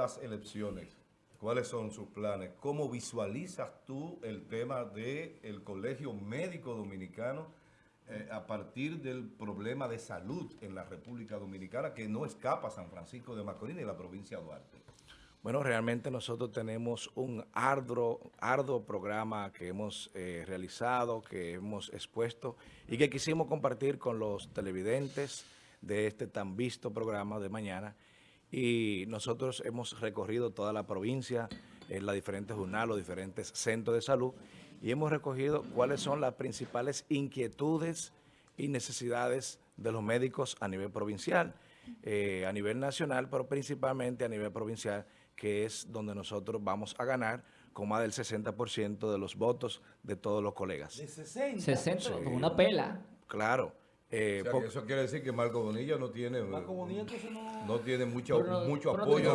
las elecciones, ¿cuáles son sus planes? ¿Cómo visualizas tú el tema del Colegio Médico Dominicano eh, a partir del problema de salud en la República Dominicana que no escapa San Francisco de Macorís y la provincia de Duarte? Bueno, realmente nosotros tenemos un arduo, arduo programa que hemos eh, realizado, que hemos expuesto y que quisimos compartir con los televidentes de este tan visto programa de mañana. Y nosotros hemos recorrido toda la provincia, en las diferentes jornadas, los diferentes centros de salud y hemos recogido cuáles son las principales inquietudes y necesidades de los médicos a nivel provincial, eh, a nivel nacional, pero principalmente a nivel provincial, que es donde nosotros vamos a ganar con más del 60% de los votos de todos los colegas. ¿De 60? 60, con una pela. Claro. Eh, O sea, que eso quiere decir que Marco Bonilla no tiene, Marco Bonilla entonces no... no tiene mucho, Pero mucho pero apoyo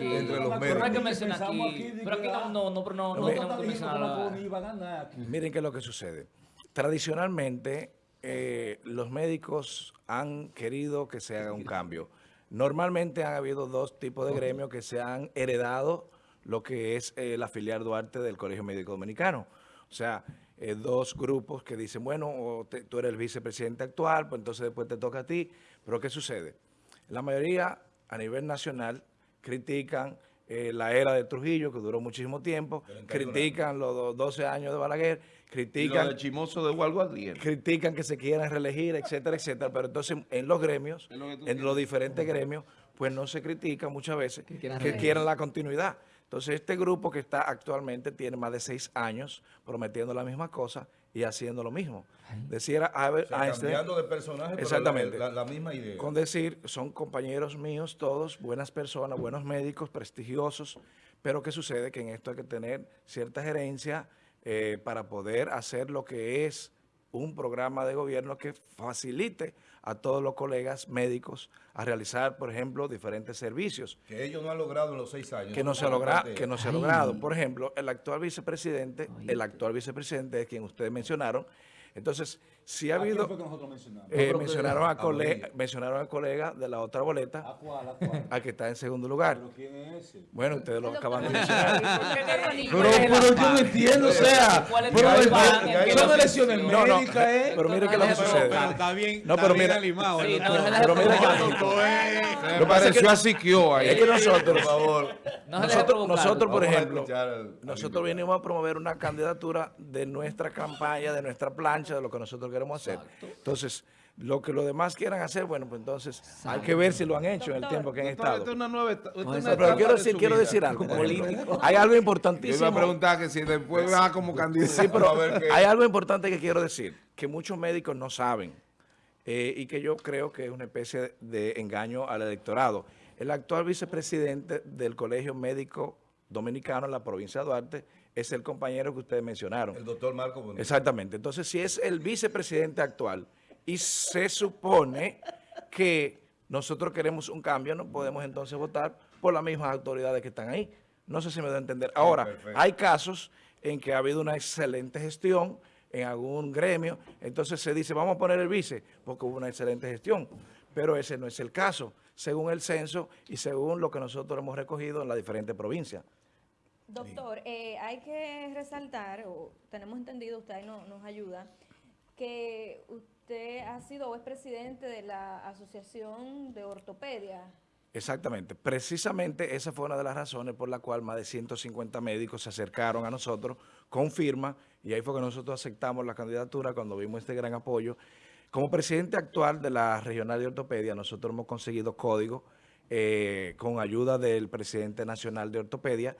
entre los Pero Pero hay que mencionar aquí. aquí Pero aquí no, no, no, pero no, no No, tenemos que mencionar. Miren qué es lo que sucede. Tradicionalmente, eh, los médicos han querido que se haga un cambio. Normalmente han habido dos tipos de gremios que se han heredado lo que es eh, la filial Duarte del Colegio Médico Dominicano. O sea, eh, dos grupos que dicen, bueno, o te- tú eres el vicepresidente actual, pues entonces después te toca a ti. Pero ¿qué sucede? La mayoría a nivel nacional critican eh, la era de Trujillo, que duró muchísimo tiempo, critican los do- 12 años de Balaguer, critican de Chimoso de critican que se quieran reelegir, etcétera, etcétera, pero entonces en los gremios, lo en los diferentes gremios, pues no se critica muchas veces que quieran la continuidad. Entonces este grupo que está actualmente tiene más de seis años prometiendo la misma cosa y haciendo lo mismo. O sea, Einstein, cambiando de personaje, pero Exactamente. la, la- la misma idea. con decir, son compañeros míos todos, buenas personas, buenos médicos, prestigiosos, pero ¿qué sucede? Que en esto hay que tener cierta gerencia eh, para poder hacer lo que es un programa de gobierno que facilite a todos los colegas médicos a realizar, por ejemplo, diferentes servicios que ellos no han logrado en los seis años. que no se ha logrado, que no se ha logrado. Por ejemplo, el actual vicepresidente, el actual vicepresidente de quien ustedes mencionaron. Entonces, si ha ¿A habido, fue que nosotros mencionamos? eh, que mencionaron a a colega, mencionaron de la otra boleta, ¿A cuál? ¿A cuál? al que está en segundo lugar. ¿Pero quién es ese? Bueno, ustedes lo acaban de mencionar. Pero, pero yo no entiendo, o sea, ¿Cuál es pero son no- elecciones No, no, médicas, ¿eh? pero mire qué es lo que sucede. está bien, No, está pero bien mira- animado. Pero mira que- Lo que que- pareció a Siquio ahí. Es que nosotros, Por favor. Nosotros, nosotros, por a ejemplo, nosotros venimos a promover una candidatura de nuestra campaña, de nuestra plancha, de lo que nosotros queremos hacer. Entonces, lo que los demás quieran hacer, bueno, pues entonces hay que ver si lo han hecho en el tiempo que han Doctor, estado. esta es una nueva esta una pero quiero de decir, quiero decir algo. ejemplo. Hay algo Yo iba a importantísimo. preguntar que si después va como candidato. Sí, pero A ver qué- hay algo importante que quiero decir, que muchos médicos no saben eh, y que yo creo que es una especie de engaño al electorado. El actual vicepresidente del Colegio Médico Dominicano en la provincia de Duarte es el compañero que ustedes mencionaron. El doctor Marco Bonilla. Exactamente. Entonces, si es el vicepresidente actual y se supone que nosotros queremos un cambio, no podemos entonces votar por las mismas autoridades que están ahí. No sé si me da a entender. Ahora, perfecto. hay casos en que ha habido una excelente gestión en algún gremio, entonces se dice, vamos a poner el vice, porque hubo una excelente gestión. Pero ese no es el caso, según el censo y según lo que nosotros hemos recogido en las diferentes provincias. Doctor, eh, hay que resaltar, o tenemos entendido, usted ahí no- nos ayuda, que usted ha sido o es presidente de la Asociación de Ortopedia. Exactamente. Precisamente esa fue una de las razones por la cual más de 150 médicos se acercaron a nosotros con firma y ahí fue que nosotros aceptamos la candidatura cuando vimos este gran apoyo. Como presidente actual de la Regional de Ortopedia, nosotros hemos conseguido código eh, con ayuda del presidente nacional de Ortopedia.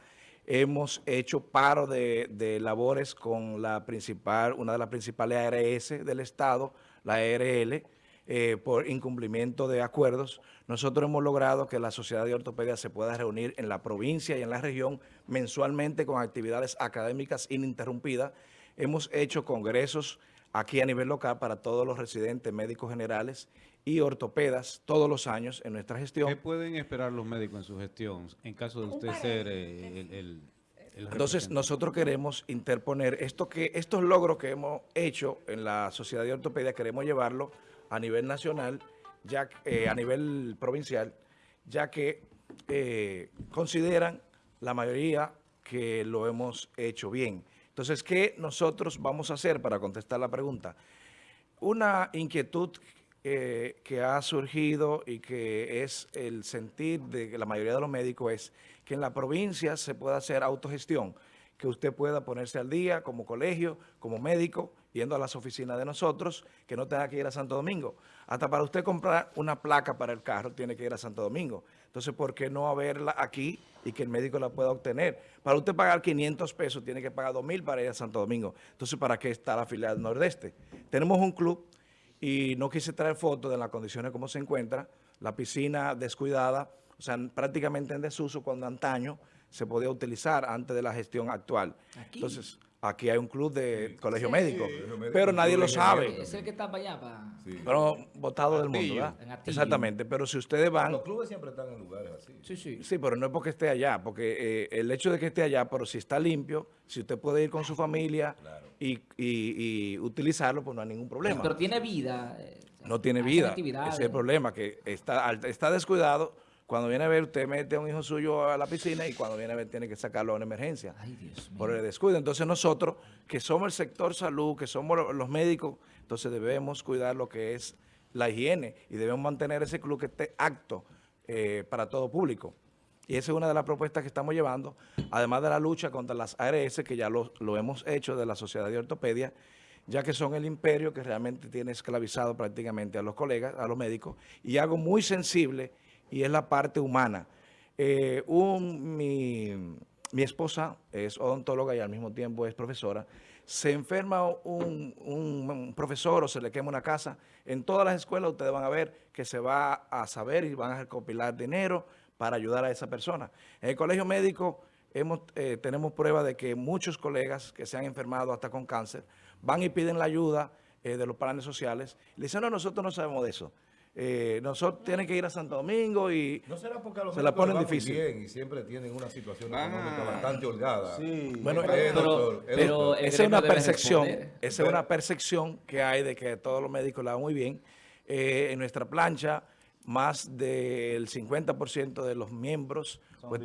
Hemos hecho paro de, labores con la principal, una de las principales ARS del Estado, la ARL, eh, por incumplimiento de acuerdos. Nosotros hemos logrado que la Sociedad de Ortopedia se pueda reunir en la provincia y en la región mensualmente con actividades académicas ininterrumpidas. Hemos hecho congresos aquí a nivel local para todos los residentes médicos generales y ortopedas todos los años en nuestra gestión. ¿Qué pueden esperar los médicos en su gestión en caso de usted ser eh, el, el- el Entonces, nosotros queremos interponer esto que estos logros que hemos hecho en la Sociedad de Ortopedia, queremos llevarlo a nivel nacional, ya eh, a nivel provincial, ya que eh, consideran la mayoría que lo hemos hecho bien. Entonces, ¿qué nosotros vamos a hacer para contestar la pregunta? Una inquietud que ha surgido y que es el sentir de la mayoría de los médicos es que en la provincia se pueda hacer autogestión, que usted pueda ponerse al día como colegio, como médico, yendo a las oficinas de nosotros, que no tenga que ir a Santo Domingo. Hasta para usted comprar una placa para el carro tiene que ir a Santo Domingo. Entonces, ¿por qué no haberla aquí y que el médico la pueda obtener? Para usted pagar 500 pesos, tiene que pagar 2.000 para ir a Santo Domingo. Entonces, ¿para qué está la filial Nordeste? Tenemos un club y no quise traer fotos de las condiciones como se encuentra, la piscina descuidada, o sea, prácticamente en desuso cuando antaño se podía utilizar antes de la gestión actual. Entonces, aquí hay un club de colegio médico, Colegio Médico, pero nadie lo sabe. Es el que está para allá, para... Sí. Pero votado del mundo. ¿verdad? En. Exactamente, pero si ustedes van... Los clubes siempre están en lugares así. Sí, sí. Sí, pero no es porque esté allá, porque eh, el hecho de que esté allá, pero si está limpio, si usted puede ir con su familia y, y- y utilizarlo, pues no hay ningún problema. Pero tiene vida. eh, no tiene vida. Ese es el problema, que está, está descuidado. Cuando viene a ver, usted mete a un hijo suyo a la piscina y cuando viene a ver tiene que sacarlo a una emergencia Ay, Dios mío. por el descuido. Entonces nosotros, que somos el sector salud, que somos lo- los médicos, entonces debemos cuidar lo que es la higiene y debemos mantener ese club que esté apto eh, para todo público. Y esa es una de las propuestas que estamos llevando, además de la lucha contra las ARS, que ya lo, lo hemos hecho de la Sociedad de Ortopedia, ya que son el imperio que realmente tiene esclavizado prácticamente a los colegas, a los médicos, y algo muy sensible, y es la parte humana. Eh, mi, esposa es odontóloga y al mismo tiempo es profesora. Se enferma un, profesor o se le quema una casa. En todas las escuelas ustedes van a ver que se va a saber y van a recopilar dinero para ayudar a esa persona. En el colegio médico eh, tenemos prueba de que muchos colegas que se han enfermado hasta con cáncer van y piden la ayuda eh, de los planes sociales. Le dicen, no, nosotros no sabemos de eso. Eh, nosotros tienen que ir a Santo Domingo y ¿No será porque a los Se la ponen difícil. bien y siempre tienen una situación Ah. económica bastante holgada? Sí. Bueno, Eh, Pero- doctor, eh, esa es una percepción, esa es una percepción que hay de que todos los médicos la van muy bien. Eh, en nuestra plancha, más del 50% de los miembros Son pues,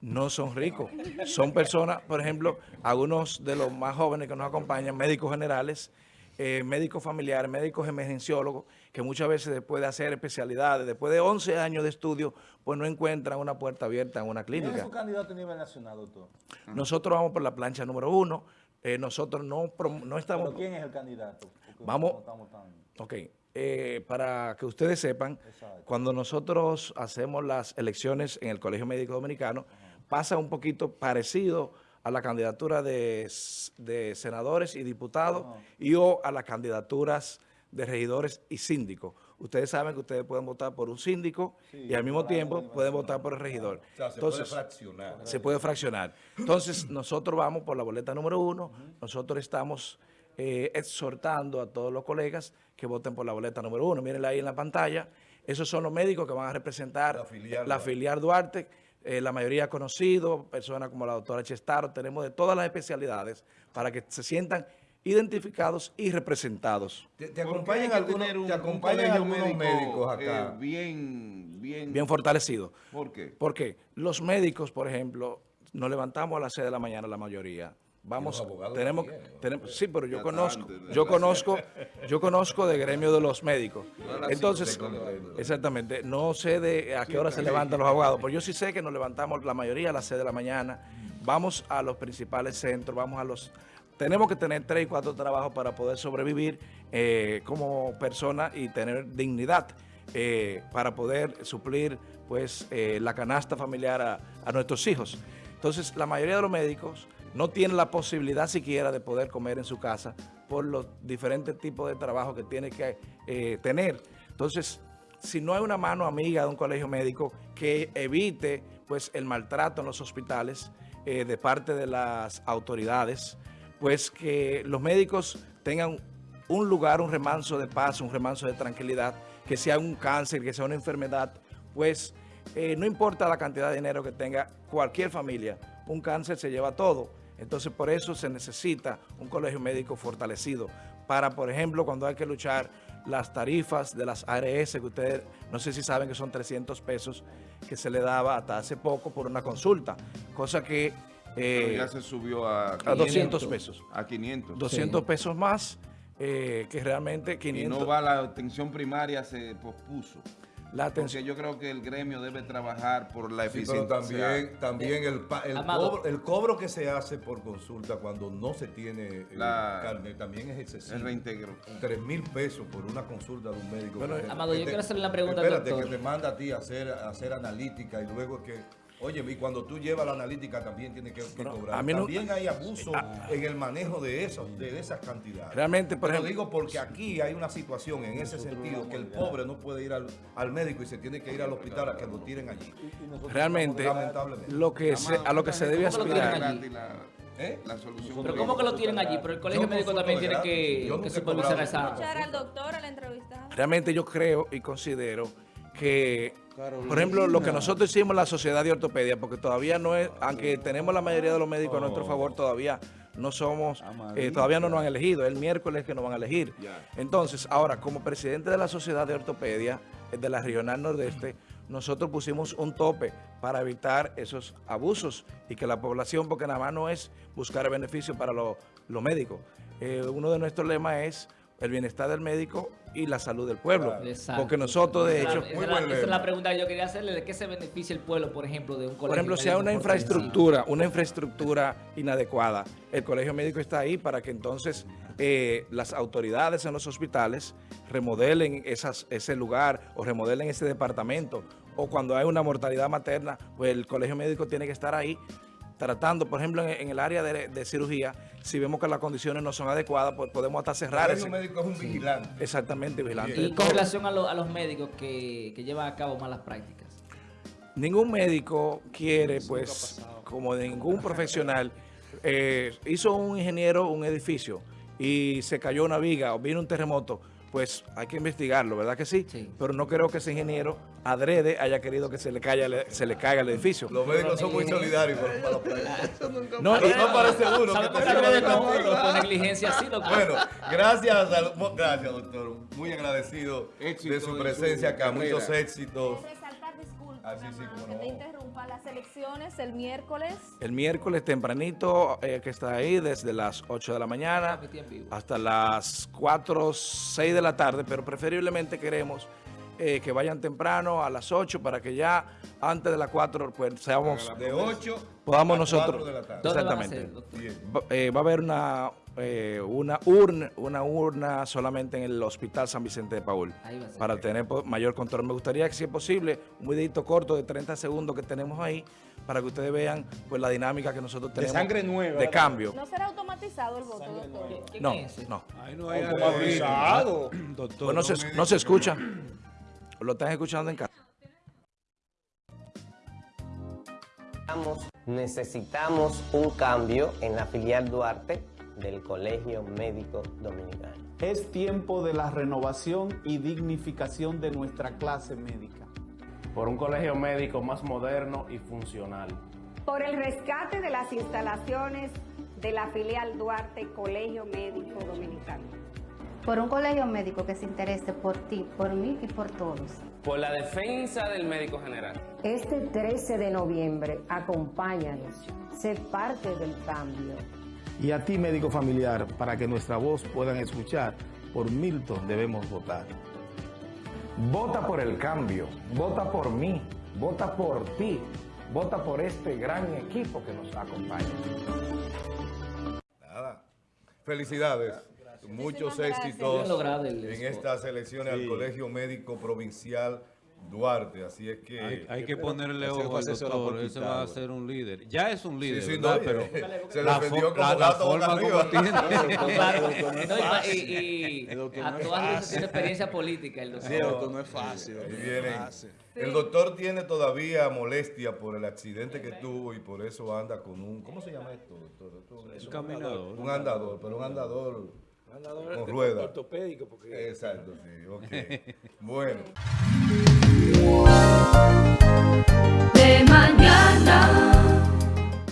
no son ricos. Son personas, por ejemplo, algunos de los más jóvenes que nos acompañan, médicos generales, eh, médicos familiares, médicos emergenciólogos, que muchas veces después de hacer especialidades, después de 11 años de estudio, pues no encuentran una puerta abierta en una ¿Quién es clínica. su candidato a nivel nacional, doctor? Nosotros vamos por la plancha número uno. eh, nosotros no, no estamos... ¿Pero quién es el candidato? Porque Vamos- no estamos tan- Ok, eh, para que ustedes sepan, Exacto. cuando nosotros hacemos las elecciones en el Colegio Médico Dominicano, pasa un poquito parecido a la candidatura de, senadores y diputados y o a las candidaturas de regidores y síndicos. Ustedes saben que ustedes pueden votar por un síndico Sí, y al mismo tiempo pueden votar por el regidor. O sea, se Entonces, puede fraccionar. se puede fraccionar. Entonces, nosotros vamos por la boleta número uno. Nosotros estamos eh, exhortando a todos los colegas que voten por la boleta número uno. Mírenla ahí en la pantalla. Esos son los médicos que van a representar La filial la Duarte. filial Duarte. Eh, la mayoría conocidos, personas como la doctora Chestaro. Tenemos de todas las especialidades para que se sientan identificados y representados. ¿Te, te ¿Por qué acompañan algunos, tener un- te acompañan algunos médico, médicos acá? eh, bien, bien, Bien fortalecidos. ¿Por qué? Porque los médicos, por ejemplo, nos levantamos a las 6 de la mañana la mayoría. Vamos, tenemos, tenemos, sí, pero yo conozco, yo conozco, yo conozco de gremio de los médicos. Entonces, exactamente, no sé de a qué hora se levantan los abogados, pero yo sí sé que nos levantamos la mayoría a las 6 de la mañana, vamos a los principales centros, vamos a los... Tenemos que tener tres y cuatro trabajos para poder sobrevivir eh, como persona y tener dignidad eh, para poder suplir pues eh, la canasta familiar a, a nuestros hijos. Entonces, la mayoría de los médicos no tienen la posibilidad siquiera de poder comer en su casa por los diferentes tipos de trabajo que tiene que eh, tener. Entonces, si no hay una mano amiga de un colegio médico que evite pues el maltrato en los hospitales eh, de parte de las autoridades, pues que los médicos tengan un lugar, un remanso de paz, un remanso de tranquilidad, que sea un cáncer, que sea una enfermedad, pues eh, no importa la cantidad de dinero que tenga cualquier familia, un cáncer se lleva todo. Entonces por eso se necesita un colegio médico fortalecido para, por ejemplo, cuando hay que luchar las tarifas de las ARS, que ustedes no sé si saben que son 300 pesos que se le daba hasta hace poco por una consulta, cosa que... Pero eh, ya se subió a, a 200 pesos. A 500. 200 pesos más, eh, que realmente Y 500... no va la atención primaria, se pospuso. La atención. Porque yo creo que el gremio debe trabajar por la Sí, pero eficiencia. también, también el, cobro, el cobro que se hace por consulta cuando no se tiene eh, La- carne también es excesivo. el reintegro. Tres mil pesos por una consulta de un médico. Bueno, Amado, yo te- quiero hacerle una pregunta al Espérate, doctor. que te manda a ti a hacer, a hacer analítica y luego que... Oye, y cuando tú llevas la analítica también tienes que, que Pero cobrar. a mí no- también hay abuso en el manejo de, esos, de esas cantidades. Realmente, por Te lo ejemplo- digo porque aquí hay una situación en ese sentido que el pobre no puede ir al, al médico y se tiene que ir al hospital a que lo tiren allí. Realmente, Lamentablemente. lo que se, a lo que se debe ¿Cómo lo tienen aspirar... La, ¿Eh? la solución. Pero ¿cómo que lo tienen allí? Pero el colegio médico también tiene que, que supervisar esa... Escuchar al doctor, al entrevistado. Realmente yo creo y considero que, por ejemplo, lo que nosotros hicimos en la Sociedad de Ortopedia, porque todavía no es, aunque tenemos la mayoría de los médicos a nuestro favor, todavía no somos, eh, todavía no nos han elegido, el miércoles que nos van a elegir. Entonces, ahora, como presidente de la Sociedad de Ortopedia, eh, de la Regional Nordeste, nosotros pusimos un tope para evitar esos abusos y que la población, porque nada más no es buscar beneficio para lo- los médicos. Eh, uno de nuestros lemas es el bienestar del médico y la salud del pueblo. Exacto. Porque nosotros, de Esa- hecho, esa, muy es la, buen esa es la lema. pregunta que yo quería hacerle, ¿de qué se beneficia el pueblo, por ejemplo, de un colegio por ejemplo, si hay una infraestructura, una infraestructura inadecuada, el colegio médico está ahí para que entonces eh, las autoridades en los hospitales remodelen esas, ese lugar o remodelen ese departamento. O cuando hay una mortalidad materna, pues el colegio médico tiene que estar ahí tratando, por ejemplo, en, en el área de, de cirugía, si vemos que las condiciones no son adecuadas, pues podemos hasta cerrar El ese. médico es un vigilante. Exactamente, vigilante. Y con relación a, lo- a los médicos que, que llevan a cabo malas prácticas. Ningún médico quiere, pues, como de ningún profesional, eh, hizo un ingeniero un edificio y se cayó una viga o vino un terremoto, pues hay que investigarlo, ¿verdad que sí? Sí. Pero no creo que ese ingeniero adrede haya querido que se le caiga, el- se le caiga el edificio. Los médicos son muy solidarios con para los países. No, Pero no parece uno que ¿Sabemos te que sirva de de no, contigo. pero por negligencia sí, doctor? Bueno, gracias, gracias doctor. Muy agradecido Éxito de su en presencia su acá. carrera. Muchos éxitos. Ah, sí, cómo que no. te interrumpa. Las elecciones el miércoles. el miércoles tempranito, eh, que está ahí, desde las 8 de la mañana hasta las 4, 6 de la tarde, pero preferiblemente queremos eh, que vayan temprano a las 8 para que ya antes de las 4 pues seamos, De 8 podamos a nosotros. 4 de la tarde. ¿Dónde van a Exactamente. Va, eh, va a haber una, eh, una, urna, una urna solamente en el Hospital San Vicente de Paul Ahí va a ser. para tener mayor control. Me gustaría que, si es posible, un videito corto de 30 segundos que tenemos ahí para que ustedes vean pues la dinámica que nosotros tenemos sangre nueva, de cambio. No será automatizado el voto, doctor. ¿Quién No, no. Ahí no hay Automatizado. Doctor, Pues no se, no se escucha. Lo están escuchando en casa. Necesitamos un cambio en la filial Duarte del Colegio Médico Dominicano. Es tiempo de la renovación y dignificación de nuestra clase médica. por un colegio médico más moderno y funcional. por el rescate de las instalaciones de la filial Duarte Colegio Médico Dominicano. Por un colegio médico que se interese por ti, por mí y por todos. Por la defensa del médico general. Este 13 de noviembre, acompáñanos, sé parte del cambio. Y a ti, médico familiar, para que nuestra voz puedan escuchar, por Milton debemos votar. Vota por el cambio, vota por mí, vota por ti, vota por este gran equipo que nos acompaña. Nada. Felicidades. Muchos éxitos el en estas elecciones al Colegio Médico Provincial Duarte. Así es que... Hay, hay que ponerle ese ojo al doctor, él se va a hacer un líder. Ya es un líder, Sí, sí, ¿verdad? no, Pero se la como la- la forma como arriba. tiene. Claro. doctor no y y, y El doctor a no es todas luces fácil. tiene experiencia política el doctor. Sí, doctor, no es fácil. Doctor. El doctor tiene todavía molestia por el accidente que tuvo y por eso anda con un... ¿Cómo se llama esto, doctor? Es Un caminador. Un andador, pero un andador Andador con rueda. ortopédico, porque Exacto, sí, ok. Bueno. De mañana.